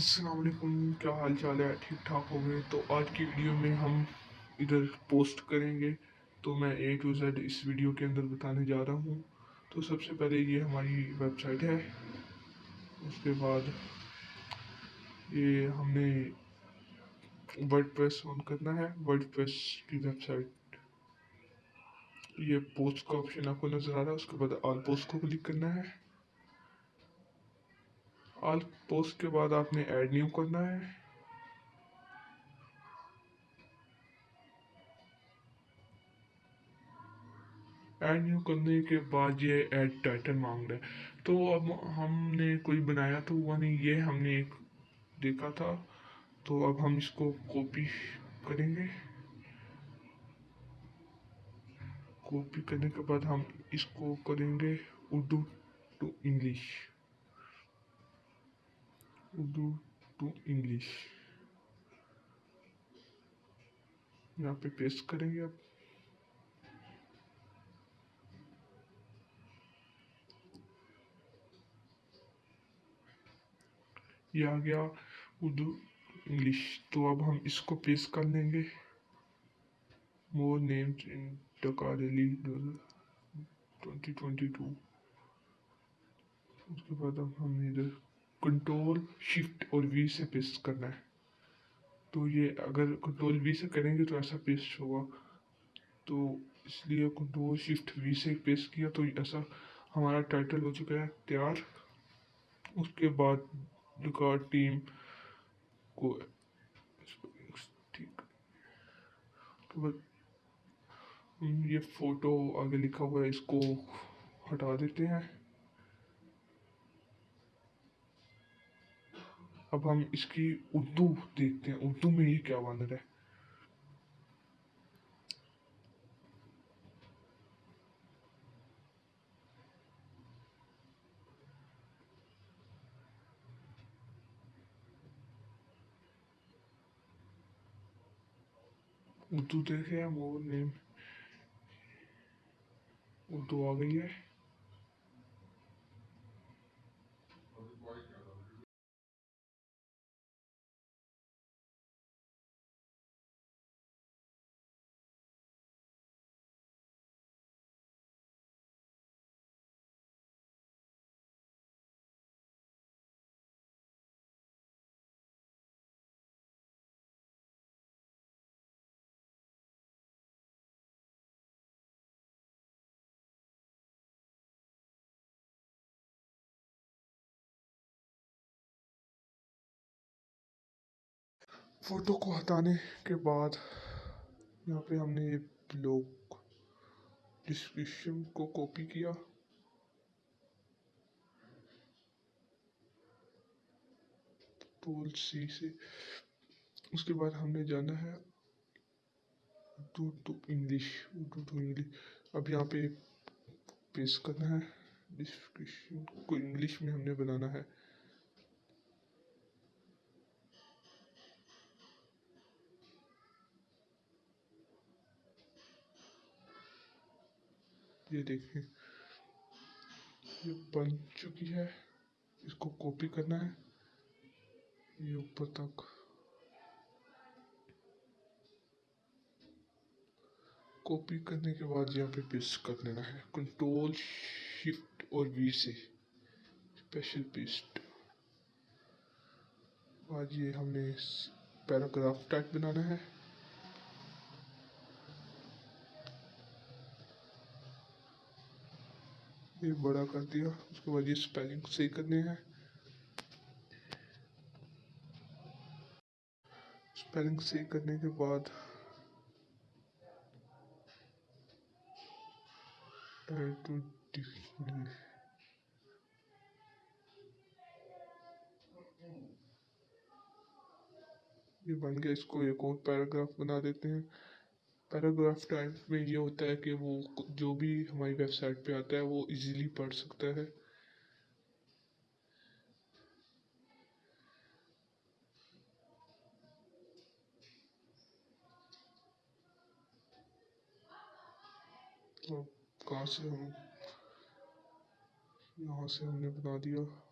السلام علیکم، کیا حال چال ہے؟ ٹھیک ٹھاک ہو گئے؟ تو آج کی ویڈیو میں ہم ادھر پوسٹ کریں گے۔ تو میں اے ٹو زیڈ اس ویڈیو کے اندر بتانے جا رہا ہوں۔ تو سب سے پہلے یہ ہماری ویب سائٹ ہے۔ اس کے بعد یہ ہم نے ورڈ پریس آن کرنا ہے۔ ورڈ پریس کی ویب سائٹ یہ پوسٹ کا آپشن آپ کو نظر آ رہا ہے۔ اس کے بعد آل پوسٹ کو کلک کرنا ہے۔ آل پوسٹ کے بعد آپ نے ایڈ نیو کرنا ہے۔ ایڈ نیو کرنے کے بعد یہ ایڈ ٹائٹل مانگ رہا ہے تو اب ہم نے کوئی بنایا تو وہ نہیں، یہ ہم نے ایک دیکھا تھا۔ تو اب ہم اس کو کاپی کریں گے۔ کاپی کرنے کے بعد ہم اس کو کریں گے Urdu to English Urdu to English یہاں پہ پیسٹ کریں گے اب یہ آ گیا اردو انگلش تو اب ہم اس کو پیسٹ کر لیں گے۔ More name in darkly twenty twenty two اس کے بعد اب ہم ادھر کنٹرول شفٹ اور وی سے پیسٹ کرنا ہے۔ تو یہ اگر کنٹرول وی سے کریں گے تو ایسا پیسٹ ہوگا۔ تو اس لیے کنٹرول شفٹ وی سے پیسٹ کیا تو ایسا ہمارا ٹائٹل ہو چکا ہے، تیار۔ اس کے بعد ریکارڈ ٹیم کو ٹھیک۔ یہ فوٹو آگے لکھا ہوا ہے، اس کو ہٹا دیتے ہیں۔ اب ہم اس کی اردو دیکھتے ہیں۔ اردو میں یہ کیا بن ہے؟ اردو دیکھے ہم وہ نیم اردو آ گئی ہے۔ فوٹو کو ہٹانے کے بعد یہاں پہ ہم نے یہ بلاک ڈسکرپشن کو کاپی کیا۔ ٹول سی سے۔ اس کے بعد ہم نے جانا ہے Urdu to English Urdu to English اب یہاں پہ پیس کرنا ہے۔ ڈسکرپشن کو انگلش میں ہم نے بنانا ہے۔ یہ دیکھیں یہ بن چکی ہے۔ اس کو کاپی کرنا ہے۔ یہ اوپر تک۔ کاپی کرنے کے بعد یہاں پہ پیسٹ کر لینا ہے۔ کنٹرول شفٹ اور وی سے۔ اسپیشل پیسٹ آج یہ ہم نے پیراگراف ٹائپ بنانا ہے۔ یہ بڑا کر دیا۔ اس کے بعد یہ سپیلنگ صحیح کرنے ہیں سپیلنگ صحیح کرنے کے بعد یہ بن گیا۔ اس کو ایک اور پیراگراف بنا دیتے ہیں۔ پیراگراف ٹائپ میں یہ ہوتا ہے کہ وہ جو بھی ہماری ویب سائٹ پہ آتا ہے وہ ایزیلی پڑھ سکتا ہے۔ کہاں سے ہم یہاں سے ہم نے بنا دیا۔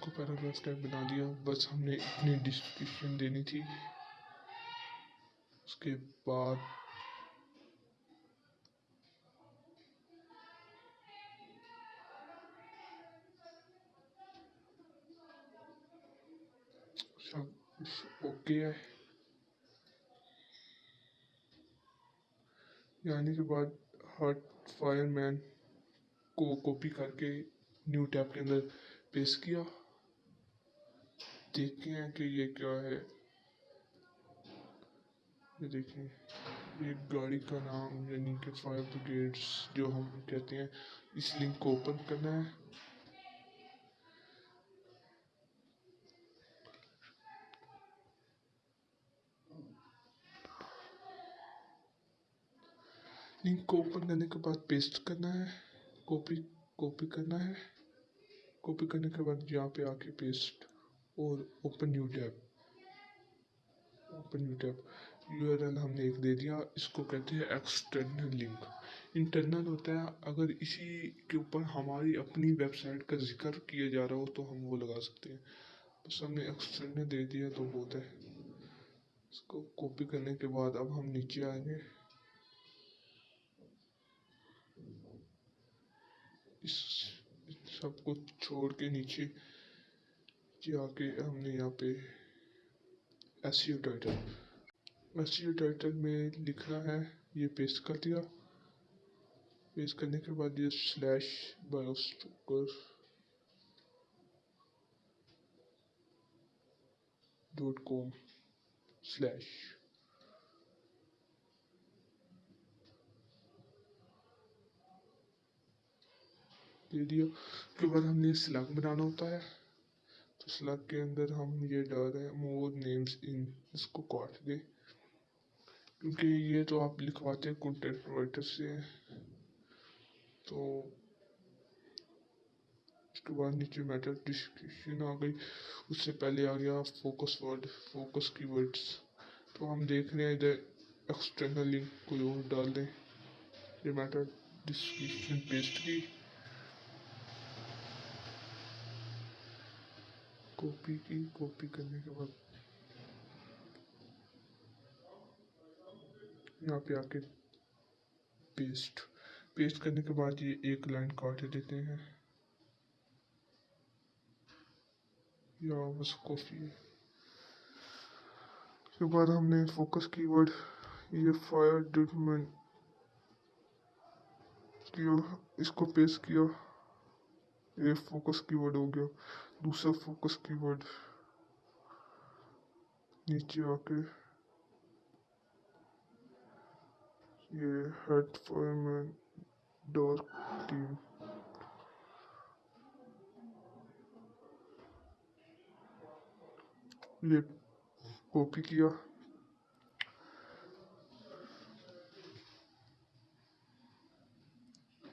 کو پیراگراف ٹائپ بنا دیا، بس ہم نے اتنی ڈسکرپشن دینی تھی۔ اس کے بعد سب اوکے ہے۔ یعنی کے بعد ہارٹ فائر مین کو کاپی کر کے نیو ٹیب کے اندر پیس کیا۔ دیکھتے ہیں کہ یہ کیا ہے۔ یہ دیکھیں، یہ گاڑی کا نام یعنی کہ فائر بریگیڈس جو ہم کہتے ہیں، اس لنک کو اوپن کرنا ہے۔ لنک کو اوپن کرنے کے بعد پیسٹ کرنا ہے کاپی کاپی کرنا ہے۔ کاپی کرنے کے بعد یہاں پہ آ کے پیسٹ اور open new tab open new tab U R L ہم نے ایک دے دیا، اس کو کہتے ہیں ایکسٹرنل لنک انٹرنل ہوتا ہے، اگر اسی کے اوپر ہماری اپنی ویب سائٹ کا ذکر کیا جا رہا ہو تو ہم وہ لگا سکتے ہیں۔ بس ہم نے ایکسٹرنل دے دیا تو بہت ہے۔ اس کو کاپی کرنے کے بعد اب ہم نیچے آئیں گے۔ اس سب کو چھوڑ کے نیچے جی ہاں، جا کے ہم نے یہاں پہ SEO title SEO title میں لکھنا ہے، یہ پیسٹ کر دیا۔ پیسٹ کرنے کے بعد یہ slash biostocker dot com slash دے دیا۔ اس کے بعد ہم نے سلیک بنانا ہوتا ہے۔ تو کے اندر ہم یہ ڈال رہے ہیں مور نیمز ان، اس کو کاٹ دیں۔ کیونکہ یہ تو آپ لکھواتے ہیں کنٹینٹ پرووائڈر سے۔ تو اس کے بعد نیچے میٹر ڈسکرپشن آ گئی۔ اس سے پہلے آ گیا focus word focus key words تو ہم دیکھ رہے ہیں ادھر ایکسٹرنل لنک کوئی اور ڈال دیں۔ یہ میٹر ڈسکرپشن پیسٹ کی۔ کاپی کی، کاپی کرنے کے بعد۔ یہاں پہ آ کے پیسٹ۔ پیسٹ کرنے کے بعد یہ ایک لائن کاٹ دیتے ہیں۔ یا بس کافی۔ ہے اس کے بعد ہم نے فوکس کی ورڈ، یہ فائر ڈیٹمنٹ کیا اس کو پیسٹ کیا۔ یہ فوکس کی ورڈ ہو گیا دوسرا فوکس کی ورڈ نیچے آ کے یہ head fire man dark team یہ کاپی کیا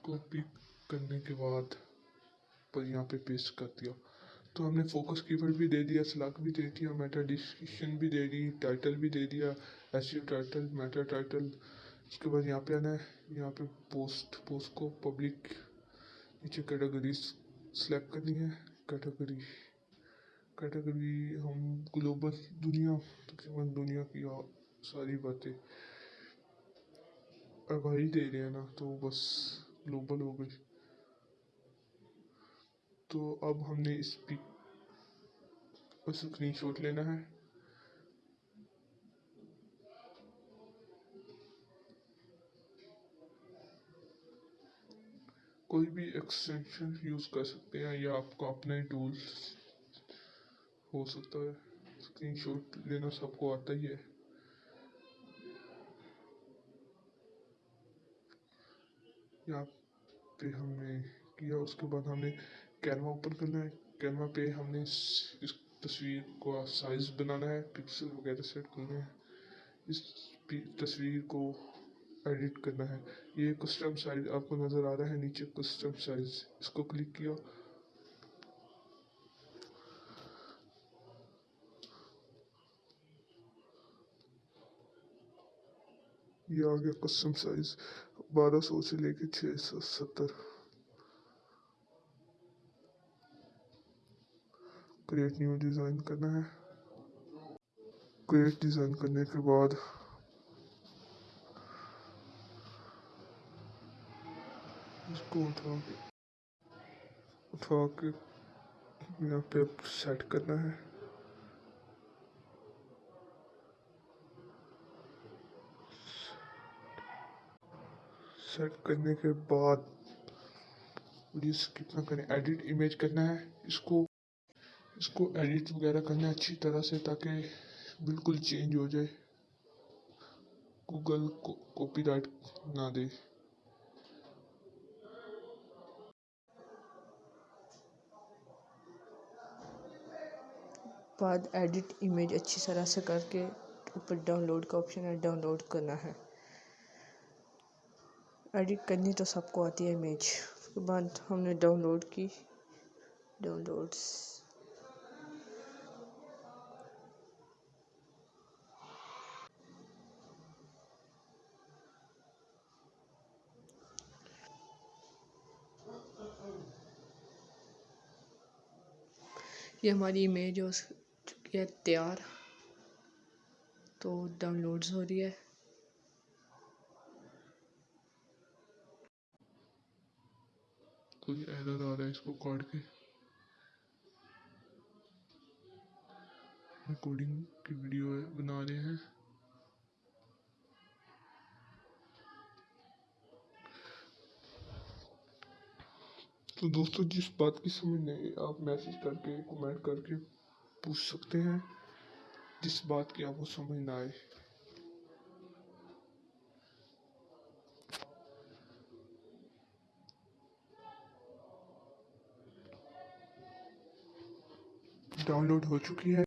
کاپی کرنے کے بعد پر یہاں پہ پیسٹ کر دیا تو ہم نے فوکس کی ورڈ بھی دے دیا سلاک بھی دے دیا میٹا ڈسکرپشن بھی دے دی ٹائٹل بھی دے دیا SEO title meta title اس کے بعد یہاں پہ آنا ہے، یہاں پہ پوسٹ پوسٹ کو پبلک نیچے کیٹیگریز سلیکٹ کرنی ہے۔ کیٹیگری کیٹیگری ہم گلوبل دنیا، تقریباً دنیا کی ساری باتیں آگاہی دے رہے ہیں نا، تو بس گلوبل ہو گئی۔ تو اب ہم نے اس پک اسکرین شاٹ لینا ہے۔ کوئی بھی ایکسٹینشن یوز کر سکتے ہیں یا آپ کا اپنا ہی ٹول ہو سکتا ہے۔ اسکرین شاٹ لینا سب کو آتا ہی ہے۔ یہاں پہ ہم نے کیا، اس کے بعد ہم نے کینوا اوپن کرنا ہے کینوا پہ ہم نے اس تصویر کو سائز بنانا ہے پکسل وغیرہ سیٹ کرنا ہے اس تصویر کو ایڈٹ کرنا ہے یہ کسٹم سائز آپ کو نظر آ رہا ہے نیچے کسٹم سائز اس کو کلک کیا یہ آ گیا کسٹم سائز بارہ سو سے لے کے چھ سو ستر کریٹ نیو ڈیزائن کرنا ہے۔ کریٹ ڈیزائن کرنے کے بعد اس کو اٹھا کے اٹھا کے یہاں پہ سیٹ کرنا ہے۔ سیٹ کرنے کے بعد ویڈیو پلیز کتنا کریں ایڈٹ امیج کرنا ہے۔ اس کو اس کو ایڈٹ وغیرہ کرنا اچھی طرح سے تاکہ بالکل چینج ہو جائے۔ گوگل کاپی رائٹ نہ دے۔ بعد ایڈٹ امیج اچھی طرح سے کر کے اوپر ڈاؤن لوڈ کا آپشن ہے ڈاؤن لوڈ کرنا ہے۔ ایڈٹ کرنی تو سب کو آتی ہے امیج اس کے بعد ہم نے ڈاؤن لوڈ کی۔ ڈاؤن لوڈس یہ ہماری امیج ہو چکی ہے تیار تو ڈاؤن لوڈز ہو رہی ہے۔ کوئی ایرر آ رہا ہے اس کو کاٹ کے؟ ریکارڈنگ کی ویڈیو بنا رہے ہیں۔ تو دوستو، جس بات کی سمجھ نہیں آپ میسج کر کے کومنٹ کر کے پوچھ سکتے ہیں جس بات کی آپ کو سمجھ نہ آئے ڈاؤن لوڈ ہو چکی ہے۔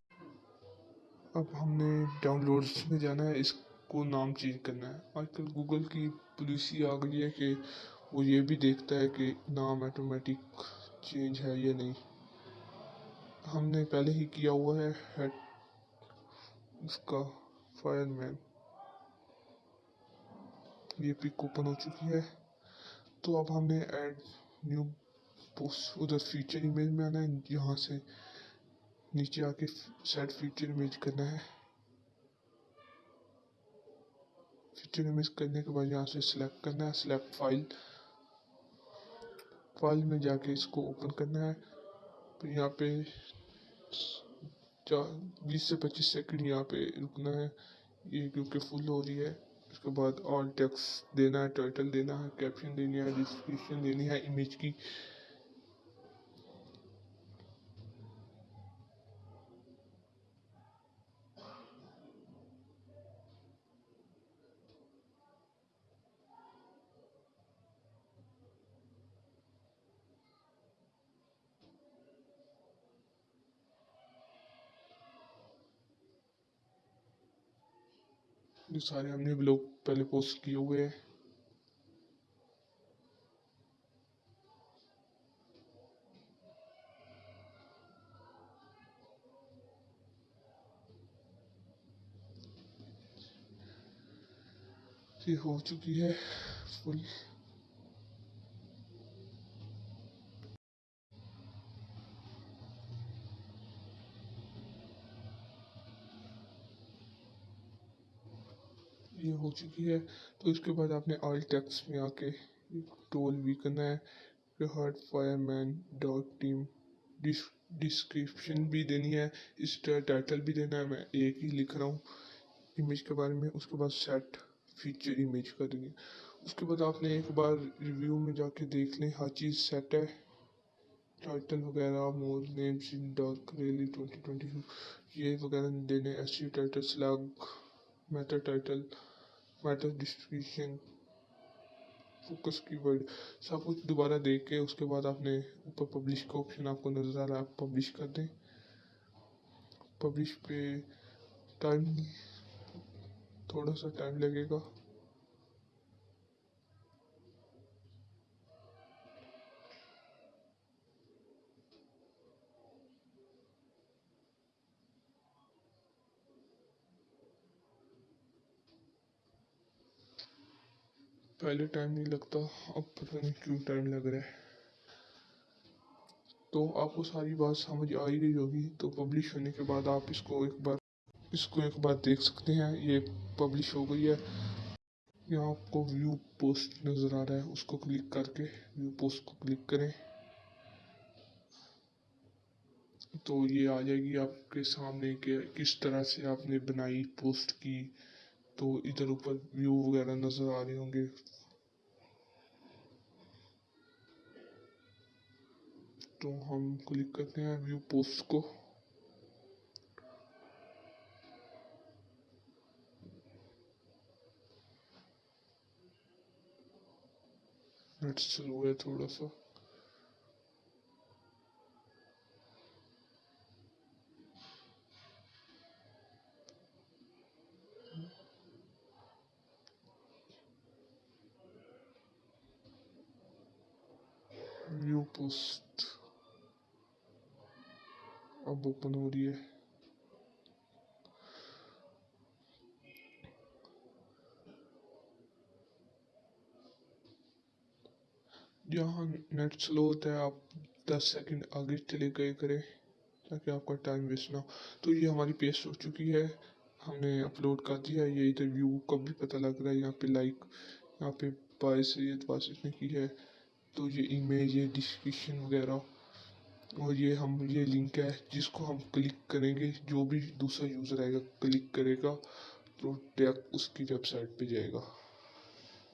اب ہم نے ڈاؤن لوڈس میں جانا ہے، اس کو نام چینج کرنا ہے۔ آج کل گوگل کی پالیسی آ گئی ہے کہ وہ یہ بھی دیکھتا ہے کہ نام آٹومیٹک چینج ہے یا نہیں۔ ہم نے پہلے ہی کیا ہوا ہے، ہیڈ اس کا فائر مین یہ پک اوپن ہو چکی ہے۔ تو اب ہم نے ایڈ نیو پوسٹ ادھر فیچر امیج میں آنا ہے۔ یہاں سے نیچے آ کے سیٹ فیچر امیج کرنا ہے۔ فیچر امیج کرنے کے بعد یہاں سے سلیکٹ کرنا ہے۔ سلیکٹ فائل فائل میں جا کے اس کو اوپن کرنا ہے۔ پھر یہاں پہ بیس سے پچیس سیکنڈ یہاں پہ رکنا ہے۔ یہ کیونکہ فل ہو رہی ہے۔ اس کے بعد آل ٹیکس دینا ہے ٹائٹل دینا ہے کیپشن دینی ہے ڈسکرپشن دینی ہے امیج کی۔ یہ سارے ہم نے بلاگ پہلے پوسٹ کیے ہوئے ہیں۔ یہ ہو چکی ہے فل یہ ہو چکی ہے۔ تو اس کے بعد آپ نے آل ٹیکس میں آ کے ٹول بھی کرنا ہے کہ heart fire man dot team description بھی دینی ہے۔ اس کا ٹائٹل بھی دینا ہے۔ میں ایک ہی لکھ رہا ہوں۔ امیج کے بارے میں۔ اس کے بعد سیٹ فیچر امیج کر دیں گے اس کے بعد آپ نے ایک بار ریویو میں جا کے دیکھ لیں۔ ہر چیز سیٹ ہے۔ ٹائٹل وغیرہ more names in dark really twenty twenty یہ وغیرہ دینے۔ SEO title slug meta title meta distribution focus key word سب کچھ دوبارہ دیکھ کے اس کے بعد آپ نے اوپر پبلش کا آپشن آپ کو نظر آ رہا ہے آپ پبلش کر دیں پبلش پہ ٹائم تھوڑا سا ٹائم لگے گا پہلے ٹائم نہیں لگتا، اب پتہ نہیں کیوں ٹائم لگ رہا ہے۔ تو آپ کو ساری بات سمجھ آ ہی گئی ہوگی۔ تو پبلش ہونے کے بعد آپ اس کو ایک بار، اس کو ایک بار دیکھ سکتے ہیں۔ یہ پبلش ہو گئی ہے۔ یہاں آپ کو ویو پوسٹ نظر آ رہا ہے۔ اس کو کلک کر کے ویو پوسٹ کو کلک کریں۔ تو یہ آ جائے گی آپ کے سامنے کہ کس طرح سے آپ نے بنائی پوسٹ کی۔ تو ادھر اوپر ویو وغیرہ نظر آ رہے ہوں گے۔ تو ہم کلک کرتے ہیں ویو پوسٹ کو نیٹ سلو ہے تھوڑا سا ویو پوسٹ اب اوپن ہو رہی ہے۔ جہاں نیٹ سلو ہوتا ہے، آپ دس سیکنڈ آگے چلے گئے کریں تاکہ آپ کا ٹائم ویسٹ نہ ہو۔ تو یہ ہماری پیسٹ ہو چکی ہے۔ ہم نے اپلوڈ کر دیا ہے یہ ادھر ویو کا بھی پتہ لگ رہا ہے۔ یہاں پہ لائک، یہاں پہ باعث سید واسف نے کی ہے۔ تو یہ امیج، یہ ڈسکرپشن وغیرہ اور یہ ہم، یہ لنک ہے جس کو ہم کلک کریں گے، جو بھی دوسرا یوزر آئے گا کلک کرے گا تو ڈائریکٹ اس کی ویب سائٹ پہ جائے گا۔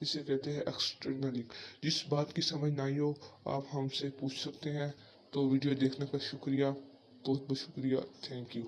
اسے کہتے ہیں ایکسٹرنل لنک جس بات کی سمجھ نہ آئی ہو، آپ ہم سے پوچھ سکتے ہیں۔ تو ویڈیو دیکھنے کا شکریہ۔ بہت بہت شکریہ۔ Thank you